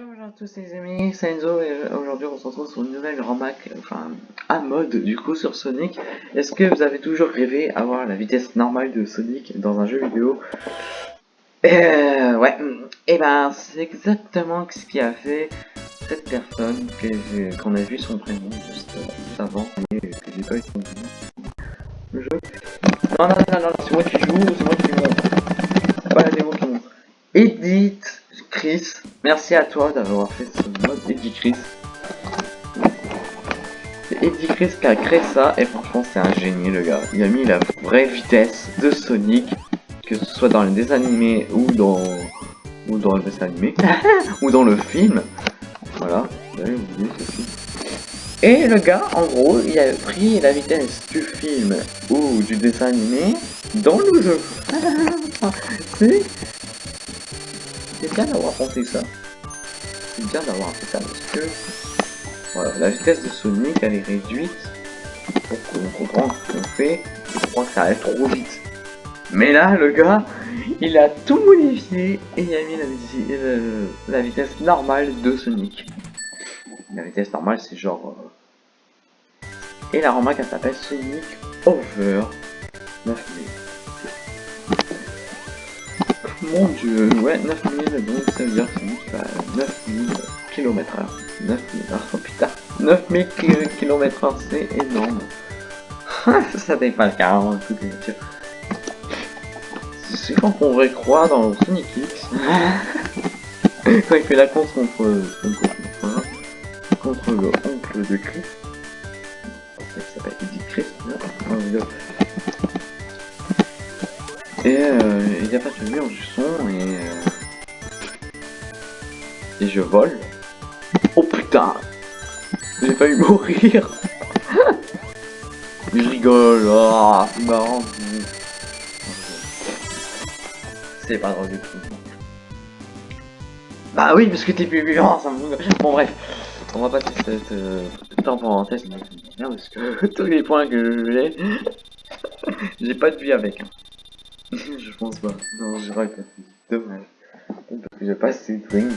Bonjour à tous les amis, c'est Enzo et aujourd'hui on se retrouve sur une nouvelle remac, enfin à mode du coup sur Sonic. Est-ce que vous avez toujours rêvé avoir la vitesse normale de Sonic dans un jeu vidéo? Euh, Ouais, et ben c'est exactement ce qui a fait cette personne qu'on a vu son prénom juste, juste avant et que j'ai pas eu son nom. Le jeu. Non, non, non, non, c'est moi qui joue, c'est moi qui montre. C'est pas la démo qui montre. Edith Chris, à toi d'avoir fait ce mode Eddie Chris. C'est Eddie Chris qui a créé ça et franchement c'est un génie le gars. Il a mis la vraie vitesse de Sonic, que ce soit dans les dessins animés ou dans ou dans le dessin animé ou dans le film. Voilà. Et le gars, en gros, il a pris la vitesse du film ou du dessin animé dans le jeu. c'est bien d'avoir pensé ça. C'est bien d'avoir fait ça parce que voilà, la vitesse de Sonic elle est réduite pour qu'on comprenne ce qu'on fait. Je crois que ça allait trop vite. Mais là, le gars, il a tout modifié et il a mis la, euh, vitesse normale de Sonic. La vitesse normale, c'est genre... Euh... Et la remarque, elle s'appelle Sonic Over 9000. Mon dieu, ouais, 9000, donc ça veut dire que ça 9000 km h 9000, oh putain, 9000 km h c'est énorme. ça dépasse carrément toutes les voitures. C'est quand on pourrait croire dans Sonic X. quand il fait la course contre, contre, contre le oncle de Chris. Il s'appelle Eddie Chris, là. Et euh, n'y a pas de mur du son et... Euh, et je vole. Oh putain J'ai eu mourir Mais je rigole, oh, c'est marrant. C'est pas drôle du tout. Bah oui, parce que t'es plus vivant, ça me... Bon bref, on va passer cette euh, temps parenthèse, parce que tous les points que j'ai, j'ai pas de vie avec. Hein. Je pense pas. Non, je c'est dommage. Parce que j'ai pas assez de wings.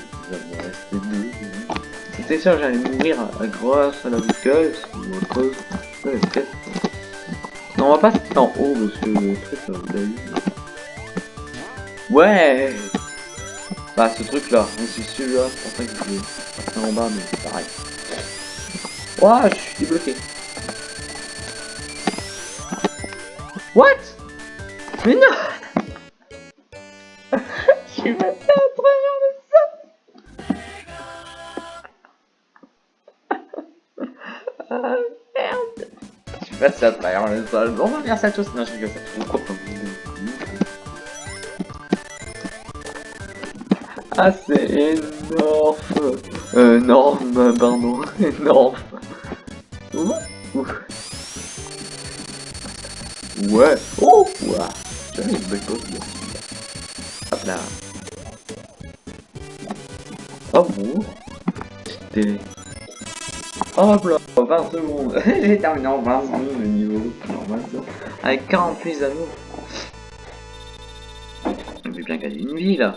C'était sûr j'allais mourir à, grâce à la boucle, ou autre chose. Ouais. Non, on va pas se en haut parce que le truc là, vous avez vu. Ouais Bah, ce truc là, c'est celui-là, c'est pour ça que je vais en bas, mais c'est pareil. Ouah, je suis débloqué. What? Mais non Je suis passé à travers le sol Ah merde Je suis passé à travers le sol. Bon, faire ça tous. Non, je rigole, Ah, c'est énorme Euh, énorme, pardon. énorme. Ouh, ouh. Ouais. Oh, ouais. J'avais une belle pause Hop là. Oh bon. Télé. Hop là, 20 secondes. J'ai terminé en 20 secondes le niveau. Avec 48 anneaux. On peut bien gagner une vie là.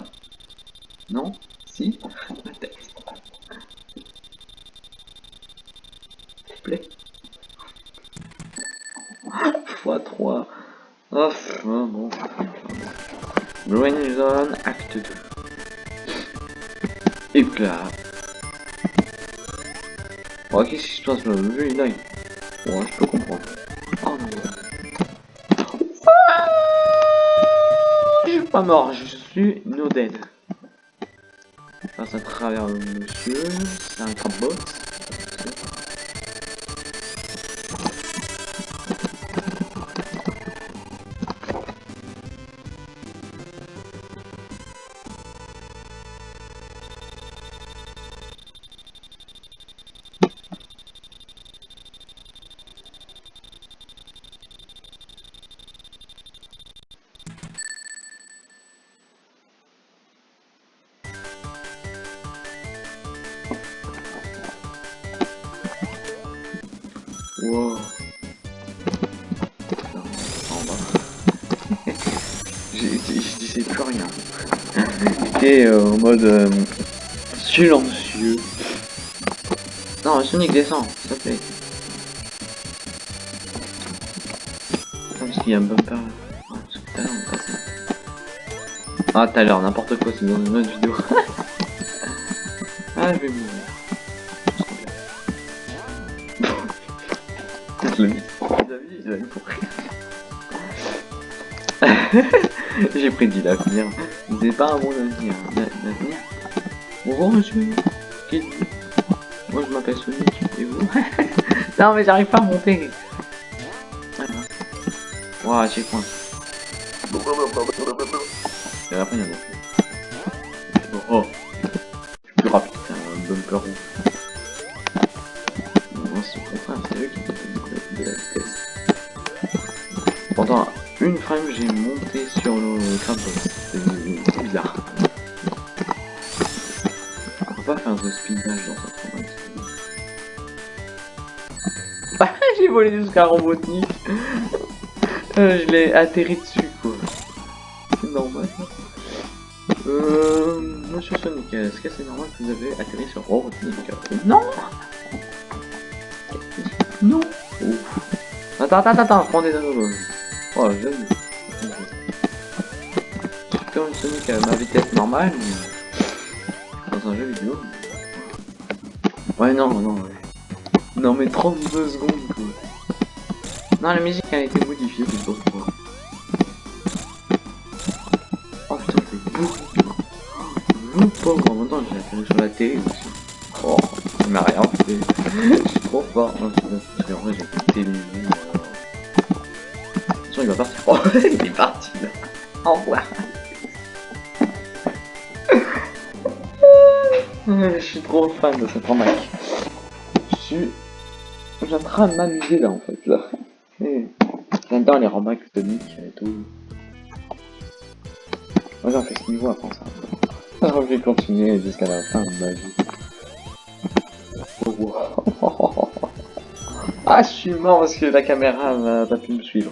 Non? Si? S'il te plaît. X3. Oh, bon. Green Zone, acte 2. Éclat. Oh, qu'est-ce qui se passe là aille. Ouais, je peux comprendre. Oh non. Je suis pas mort, je suis no dead. passe à travers le monsieur, c'est un crabot. Wow. En bas. je disais plus rien. J'étais euh, en mode euh, silencieux. Non, Sonic descend, s'il te plaît. Parce qu'il y a un bumper. Ah. Ah, tout à l'heure, n'importe quoi, c'est dans une autre vidéo. ah, je vais mourir. Va mourir. J'ai prédit l'avenir. Vous n'avez pas un bon avenir. L'avenir Bonjour Moi je m'appelle Sonic. Et vous? Non mais j'arrive pas à monter. Ouah, j'ai point. Et après il y en a plus. Oh. Je suis plus rapide qu'un bumper rouge. Pendant une frame, j'ai monté sur le. C'est bizarre. On peut pas faire de speedage dans cette. Bah, j'ai volé jusqu'à Robotnik. Euh, je l'ai atterri dessus, quoi. C'est normal. Euh, monsieur Sonic, est-ce que c'est normal que vous avez atterri sur Robotnik Non Non Ouf. Attends, attends, attends, prends des anneaux. Oh, je Comme Sonic à ma vitesse normale, mais... dans un jeu vidéo. Ouais, non, non, ouais. Non, mais 32 secondes, quoi. Non, la musique a été modifiée, c'est pour pourquoi. Oh putain, c'est beaucoup. Vous pauvre, en même temps, j'ai atterri sur la télé aussi. Oh, ça m'a rien fait. Je suis trop fort. Non, parce qu'en vrai, j'ai il va partir. Oh, il est parti là. Au revoir. Je suis trop fan de cette remarque. Je suis... En train de m'amuser là en fait là. J'adore les remarques Sonic et tout. Moi j'en fais ce niveau après ça. Alors je vais continuer jusqu'à la fin de ma vie. Oh, ah je suis mort parce que la caméra n'a pas pu me suivre.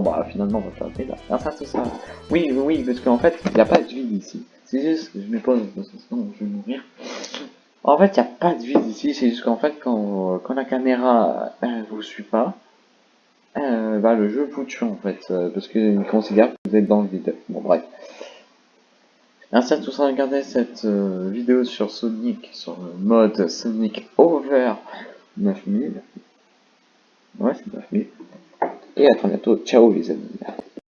Bon bah finalement on va faire. Ah ça c'est ça. Oui oui parce qu'en fait il n'y a pas de vide ici. C'est juste que je mets pas parce que sinon je vais mourir. En fait il n'y a pas de vide ici, c'est juste qu'en fait quand, quand la caméra elle vous suit pas, euh, bah, le jeu vous tue en fait, euh, parce qu'il considère que vous êtes dans le vide. Bon bref. Merci à tous d'avoir cette euh, vidéo sur Sonic, sur le mode Sonic Over 9000. Ouais, c'est 9000. и это мне тут чау визит.